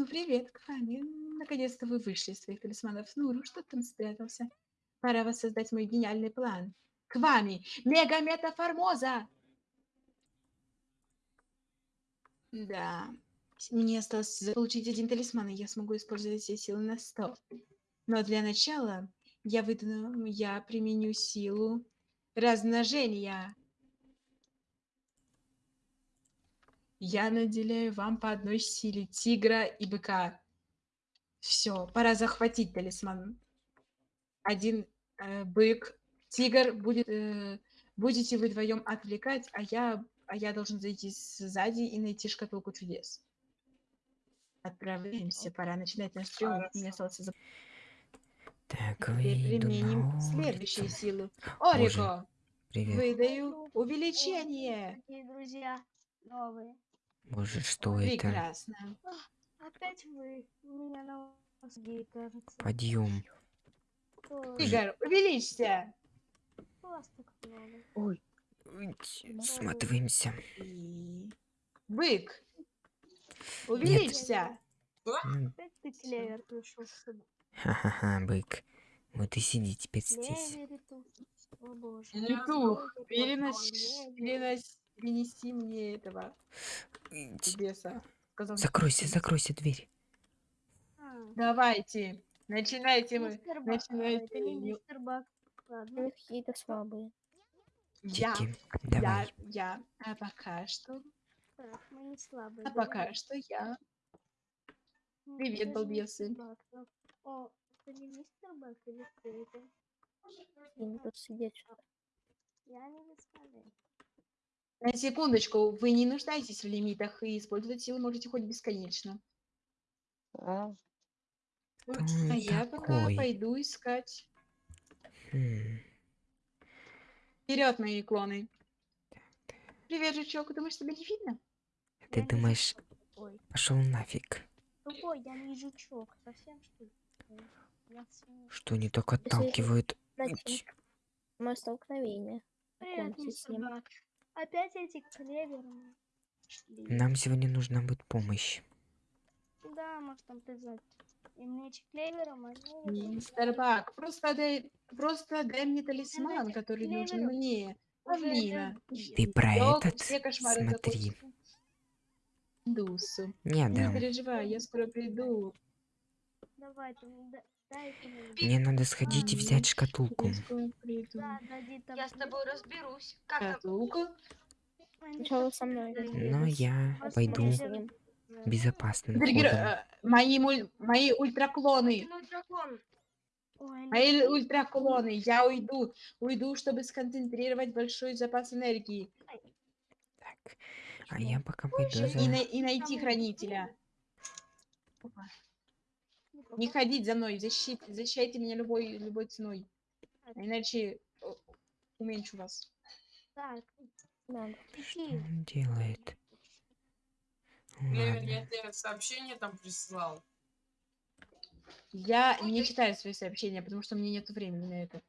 Ну, привет, Ками. Наконец-то вы вышли из своих талисманов. Ну, что там спрятался? Пора воссоздать мой гениальный план. К вами! Мега-метаформоза! Да. Мне осталось получить один талисман, и я смогу использовать все силы на 100. Но для начала я выдну, я применю силу размножения. Я наделяю вам по одной силе тигра и быка. Все, пора захватить талисман. Один э, бык, тигр будет, э, будете вы вдвоем отвлекать, а я, а я должен зайти сзади и найти шкатулку чудес. Отправляемся, пора начинать наш триумф. Мне осталось за... Так, Теперь применим силы. Боже, Орико, Привет. выдаю увеличение. Какие друзья новые. Боже, что это? Прекрасно. Опять вы. У меня на вас гей, кажется. Подъем. Тигр, увеличься. Ой, Сматываемся. Бык, увеличься. Опять ты клевер пришел сюда. Ха-ха-ха, бык. Вот и сиди теперь здесь. Петух, перенос... перенос- перенеси мне этого беса. Сказал, Закройся, закройся дверь. А, Давайте, начинайте мы. мистер Бак. Начинайте. Это не Не- мистер Бак. Ладно. Какие-то слабые. Я, я, давай. я. А пока что, Так, мы не слабые. а давай. пока что я. Ну, Привет, балбесы. ну. О, это не мистер Бак или кто это? Они тут сидят. что-то. Я не представляю. На секундочку, вы не нуждаетесь в лимитах и использовать силы можете хоть бесконечно. А он я пока такой? пойду искать. М, Вперед, мои клоны. Привет, жучок. Думаешь, тебя не видно? Ты Я не думаешь, жучок Ой, пошел нафиг? тупой, я не жучок. Совсем что ли? Я Что они так отталкивают? Мое столкновение. Привет, Знакомьтесь с мистер ним. Бак. Опять эти клеверы. Шли. Нам сегодня нужна будет помощь. Да, может там призвать. И мне эти клевером, а они... Мистер Бак, просто дай, просто дай мне талисман, Знаете, который нужен мне. Павлина. Ты про Ёлка, этот? Смотри. Дусу. Не Не дам. переживай, я скоро приду. Давай, там, да- мне. Надо сходить и взять шкатулку. Я с тобой разберусь. Как? Они Сначала со мной. Но я пойду безопасным Дригер, ходом. э, мои, муль- мои ультраклоны. Мои ультраклоны. Я уйду. Уйду, чтобы сконцентрировать большой запас энергии. Так, а я пока пойду И, за... на- и найти хранителя. Не ходить за мной. Защит, защищайте меня любой, любой ценой. Иначе э, уменьшу вас. Так, Надо. Что он делает? Ладно. я тебе сообщение там прислал. Я не читаю свои сообщения, потому что у меня нет времени на это.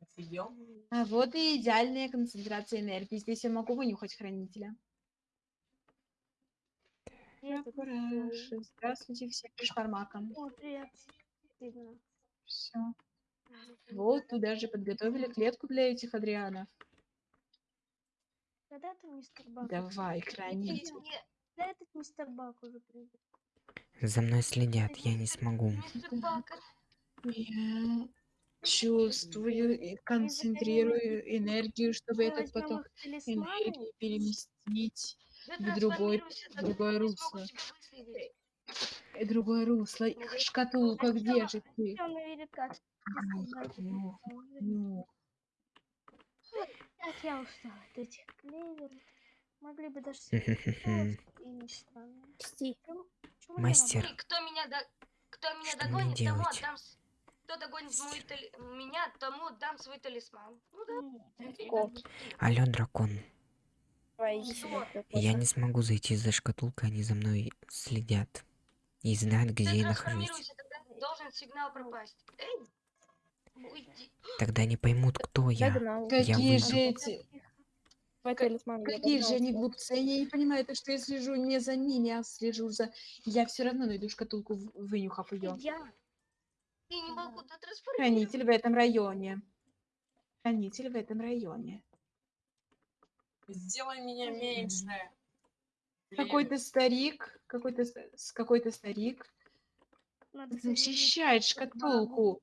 Офигел? А вот и идеальная концентрация энергии. Здесь я могу вынюхать хранителя. Привет. Здравствуйте всем шпармакам. О, привет. Видно. Все. Вот туда же подготовили клетку для этих Адрианов. Когда ты мистер Бак? Давай, хранитель. Да этот мистер Бак уже придет. За мной следят, я не смогу. Я чувствую и концентрирую энергию, чтобы Мы этот поток энергии переместить В другой- в другое русло. в другое русло. Шкатулка, где же ты? Видит как. Ну, ну. Я устала от этих клеверов. Могли бы даже и Мастер. И кто меня, до... кто меня Что мне догонит, тому отдам... Кто догонит мой тали- меня, тому отдам свой талисман. Ну да. Алло, дракон. Давай, иди Что? сюда. ты Я не смогу зайти за шкатулкой, они за мной следят. И знают, где я нахожусь. тогда должен сигнал пропасть. Эй! Уйди. Тогда не поймут, кто я. Догнал. Я Какие выйду. же эти... Я Какие же они глупцы, они не понимают, то, что я слежу не за ними, а слежу за... Я все равно найду шкатулку, вынюхав ее. Я. Я не могу тут Хранитель в этом районе. Хранитель в этом районе. Сделай меня меньше. Какой-то старик, какой-то с- какой-то старик Надо защищает шкатулку.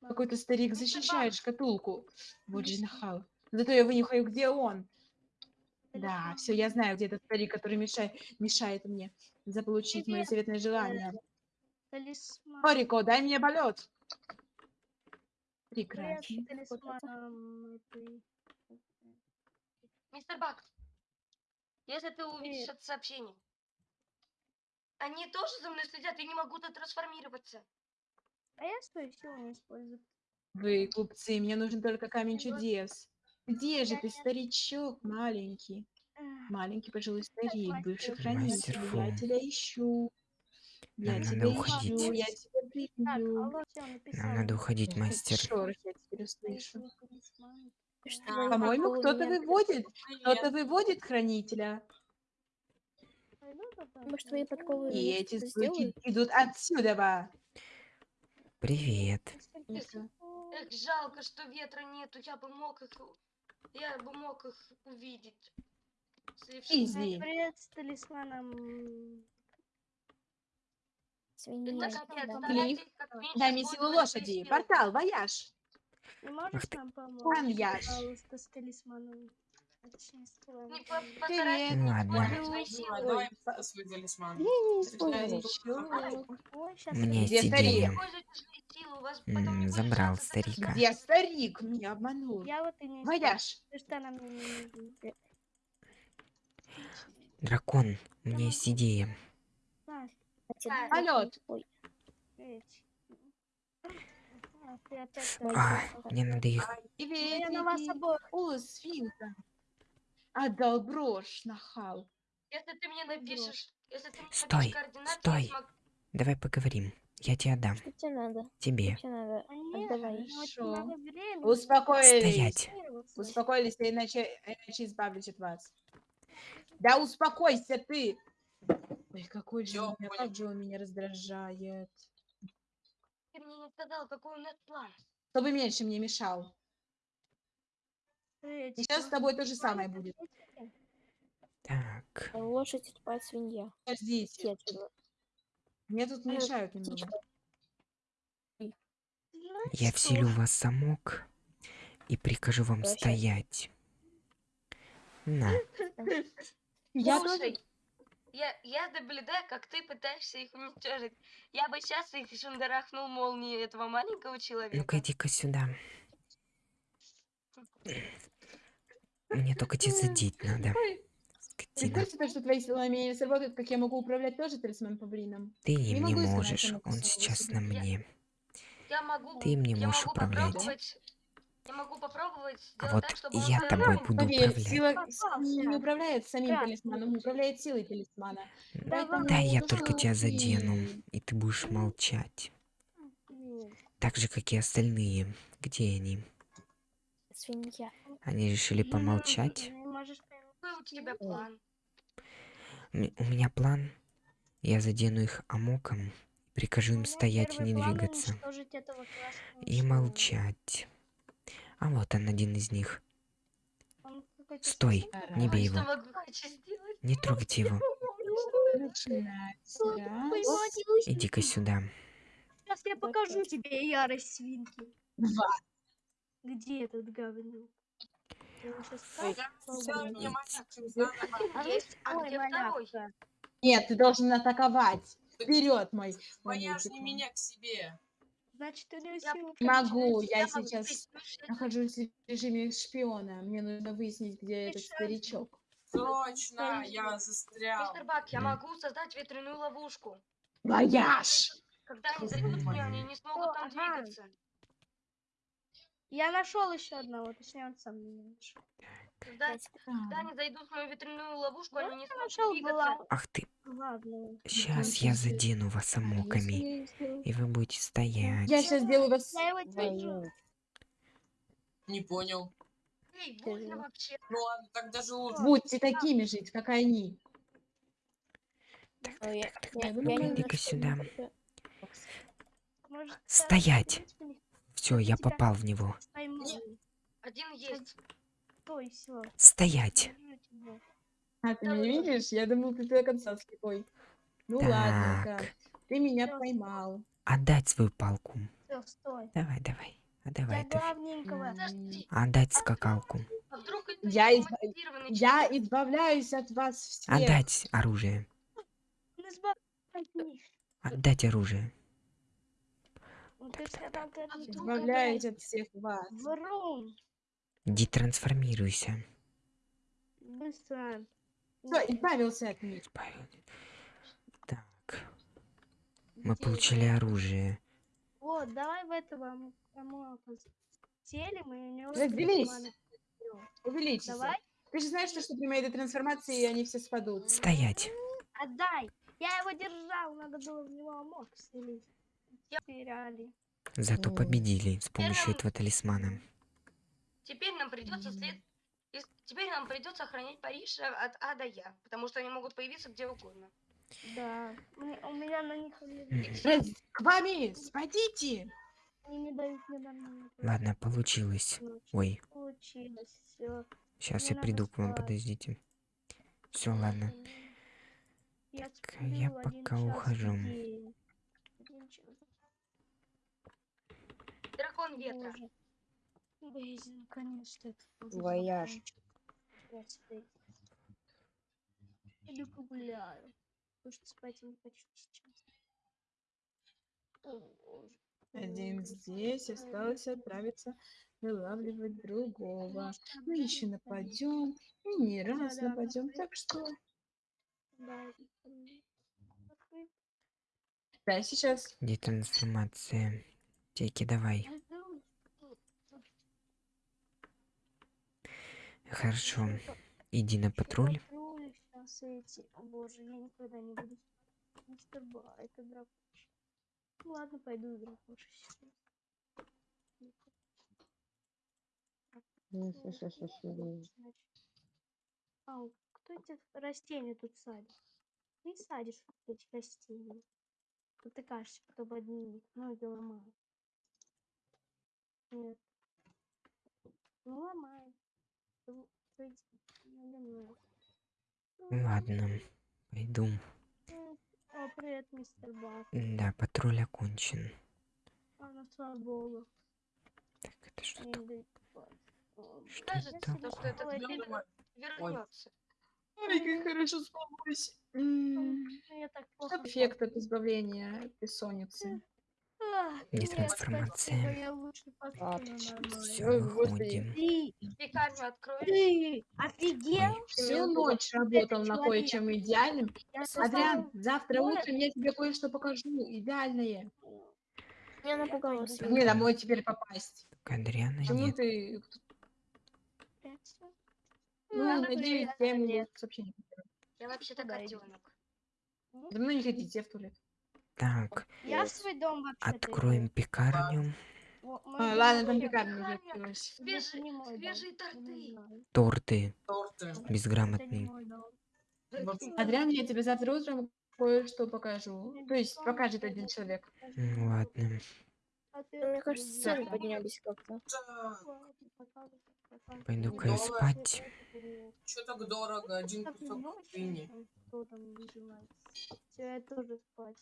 Какой-то старик защищает шкатулку. Вот же нахал. Зато я вынюхаю, где он. Да, все, я знаю, где этот старик, который мешает, мешает мне заполучить мое Привет, заветное желание. Талисман. Хорико, дай мне полет. Привет, Прекрасно. талисман. Бак, если ты увидишь это сообщение, они тоже за мной следят, я не могу тут трансформироваться. А я свою силу не использую. Вы, глупцы, мне нужен только камень чудес. Где же ты, старичок маленький? Маленький пожилой старик, бывший хранитель. Я тебя ищу. Я Нам тебя надо ищу, я тебя написала. Нам надо уходить, мастер. Шорох я теперь талисман. Что Да. вы По-моему, кто-то выводит. Кто-то выводит хранителя. Туда, Может, твои подковы И эти звуки идут отсюда. ба. Привет. Эх, жалко, что ветра нету, я бы мог их... Я бы мог их увидеть. Изи. Привет с талисманом. Свинья. Дай мне силу лошади. Портал, вояж. Не можешь ты. нам помочь, Маньяш. пожалуйста, с талисманом? А точнее, с твоим Не по- талисманом. постарайтесь Привет. не Ладно. использовать свои силы. Ой, Давай по- свой талисман. Я не Это использую. Старичок. Ой, щас У меня я- есть Где старик? идея. Используйте свои силы, у вас потом не М, будет Забрал старика. Где старик? Меня обманул. Я вот и не Вояж. Ты что нам не нужен? Дракон, у меня есть идея. Полет. А, А, мне надо их... Я на вас обоих. О, свинка. Отдал брошь, нахал. Если ты мне напишешь, если ты мне Стой, напишешь координаты, стой. я смогу... Давай поговорим. Я тебе отдам. что тебе надо? Тебе. Что тебе надо? А нет, Отдавай. ну, Хорошо. времени. Успокоились. Стоять. Успокоились, я иначе, иначе избавлюсь от вас. Да успокойся ты! Ой, какой же, он меня- как же он меня раздражает. Не сказал, какой у нас план. Чтобы меньше мне мешал. И сейчас с тобой то же самое будет. Так. Лошадь тупая свинья. Подождите. Мне тут мешают немного. птичка. Я вселю вас замок и прикажу вам Вообще. стоять. На. Я Слушай, я, я наблюдаю, как ты пытаешься их уничтожить. Я бы сейчас их шандарахнул молнией этого маленького человека. Ну-ка, иди-ка сюда. Мне только тебя задеть надо. Представьте, то, что твои силы умения сработают, как я могу управлять тоже талисман павлином. Ты им не можешь. Он сейчас на мне. Я могу, Ты им не я можешь могу управлять. Я могу попробовать А сделать вот так, чтобы он я всё тобой буду Поверь, управлять. сила не, управляет самим Да. талисманом, управляет силой талисмана. Давай. Поэтому Да, я ну, только тебя задену, и ты будешь молчать. Так же, как и остальные. Где они? Свинья. Они решили Ну, помолчать. ну, Какой у тебя план? У меня план. Я задену их амоком, прикажу им меня стоять и не двигаться. И молчать. А вот он, один из них. Стой, не бей его. Не трогайте его. Иди-ка сюда. Сейчас я покажу тебе ярость свинки. два. Где этот говнюк? Нет, ты должен атаковать. Вперед, мой. мальчик. меня к себе. Значит, Я сила Могу, Я я могу сейчас присутствовать. нахожусь в режиме шпиона. Мне нужно выяснить, где этот старичок. Срочно, я застрял. Мистер Бак, я могу создать ветряную ловушку. Вояж! Когда они зайдут в нее, они не смогут там двигаться. Я нашел еще одного, точнее он сам меня нашел. Когда, когда они зайдут в мою ветряную ловушку, они не смогут двигаться. Ах ты. главную. Сейчас я задену вас амоками. И вы будете стоять. Я сейчас сделаю вас... Я его держу. Не понял. Эй, Тяжело. вообще? Ну ладно, так даже лучше. Будьте такими же, как они. Ну, я, так, так, я ну-ка, иди-ка сюда. Стоять! Все, я попал в него. Один есть. Стой, все. Стоять! А, ты меня видишь? Я думал, ты до конца слепой. Ну. Так, Ты меня Всё, поймал. отдать свою палку. Все, стой. Давай, давай. А Я давай, главненького. Подожди, Отдать скакалку. а вдруг это Я мотивированный Я избавляюсь от вас всех. Отдать оружие. Отдать оружие. Ну, ты сказал, ты это Избавляюсь от всех вас. Врун. Детрансформируйся. Быстро. Все, избавился от них. Избавил. Так. Мы получили оружие. Вот, давай в этого телем и у него Разделись. Увеличься. Давай, Ты же знаешь, что, что при моей этой трансформации они все спадут. Стоять. отдай. Я его держал, надо было в него мог вселить. Теряли. Зато победили с помощью этого талисмана. Теперь нам придется след... Теперь нам придется охранять Париж э, от А до Я, потому что они могут появиться где угодно. Да. Мне- у меня на них к вами, спадите! Они не дают мне нормально. Ладно, получилось. Ой, Получилось. Все. сейчас Мне я приду к вам, подождите. Все, ладно. Я, Так, я пока ухожу. Дракон ветра. Боже. Блин, конечно. Вояж. Иду погуляю. Потому что спать я не хочу сейчас. О, боже. Один здесь, осталось отправиться вылавливать другого. Мы еще нападем, и не раз нападем. да. Так что, Да, да, сейчас. Детрансформация. Теки, давай. Хорошо. Иди на патруль. Ладно, пойду. А, кто эти растения тут садит? Ты садишь эти растения. Потыкаешься потом одни, ноги ломают. Нет. Ну ломай. Ну. Ладно, пойду. О, привет, мистер Бак. Да, патруль окончен. А, ну, слава богу. Так, это что Не такое? Что Кажется, это то, что такое? этот Ой, вернется. Ой, как хорошо спалось. Эффект от избавления от бессонницы? Не нет, трансформация. я. Все, выходим. Ты, Пекарню откроешь? офигел? Всю ночь работал на кое-чем идеальным. Я Адриан, завтра утром я тебе кое-что покажу. Идеальное. Пойду. Как мне домой теперь попасть? к Адриана нет. ты... Ну, Ладно, надеюсь, я я ему сообщение. Я вообще-то котенок. За мной не ходите, я в туалет. Так, Я в свой дом вообще откроем пекарню. А, ладно, там пекарня уже открылась. Свежие, свежие торты. Торты Торты. безграмотные. Адриан, я тебе завтра утром кое-что покажу. То есть покажет один человек. Ладно. Мне кажется, цены поднялись как-то. Пойду-ка я спать. Что так дорого? Один кусок называется? Все, я тоже спать.